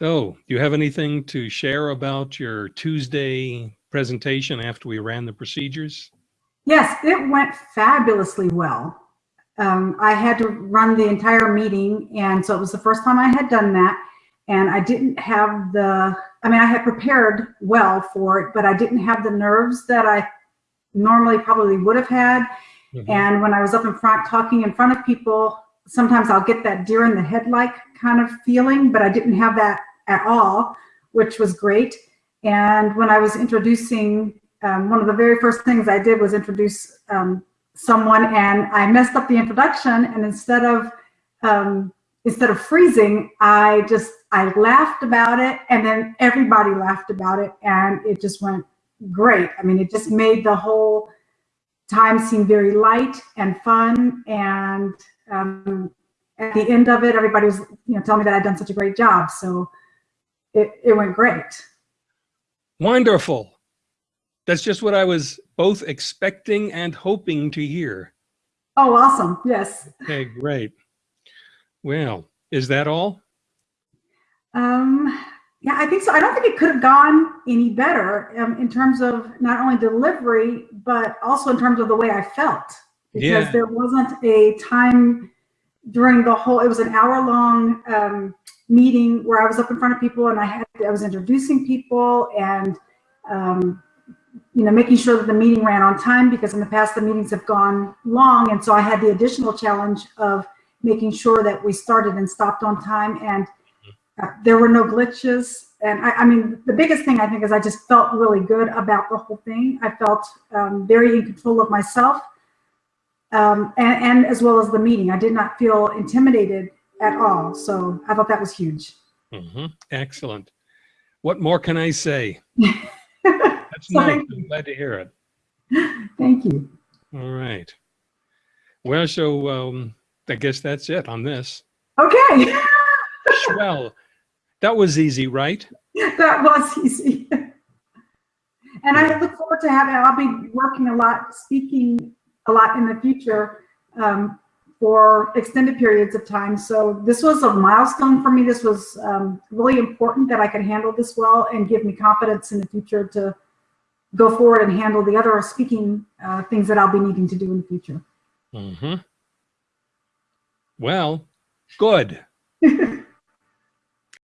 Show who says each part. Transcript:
Speaker 1: So, do you have anything to share about your Tuesday presentation after we ran the procedures?
Speaker 2: Yes, it went fabulously well. Um, I had to run the entire meeting, and so it was the first time I had done that. And I didn't have the, I mean, I had prepared well for it, but I didn't have the nerves that I normally probably would have had. Mm -hmm. And when I was up in front talking in front of people, sometimes I'll get that deer in the headlight kind of feeling, but I didn't have that at all, which was great. And when I was introducing, um, one of the very first things I did was introduce um, someone and I messed up the introduction and instead of um, instead of freezing, I just I laughed about it and then everybody laughed about it and it just went great. I mean, it just made the whole time seem very light and fun. And um, at the end of it, everybody was, you know, telling me that I'd done such a great job. So it, it went great.
Speaker 1: Wonderful. That's just what I was both expecting and hoping to hear.
Speaker 2: Oh, awesome. Yes.
Speaker 1: Okay, great. Well, is that all?
Speaker 2: Um, yeah, I think so. I don't think it could have gone any better um, in terms of not only delivery, but also in terms of the way I felt. Because yeah. there wasn't a time during the whole, it was an hour long um, meeting where I was up in front of people and I had, I was introducing people and, um, you know, making sure that the meeting ran on time because in the past the meetings have gone long. And so I had the additional challenge of making sure that we started and stopped on time and there were no glitches. And I, I, mean, the biggest thing I think is I just felt really good about the whole thing. I felt um, very in control of myself um, and, and, as well as the meeting. I did not feel intimidated at all. So I thought that was huge.
Speaker 1: Mm -hmm. Excellent. What more can I say? That's so nice. I'm glad to hear it.
Speaker 2: Thank you.
Speaker 1: All right. Well, so um, I guess that's it on this.
Speaker 2: Okay.
Speaker 1: well, that was easy, right?
Speaker 2: that was easy. and I look forward to having, I'll be working a lot, speaking a lot in the future um, for extended periods of time. So this was a milestone for me. This was um, really important that I could handle this well and give me confidence in the future to go forward and handle the other speaking uh, things that I'll be needing to do in the future.
Speaker 1: Mm -hmm. Well, good.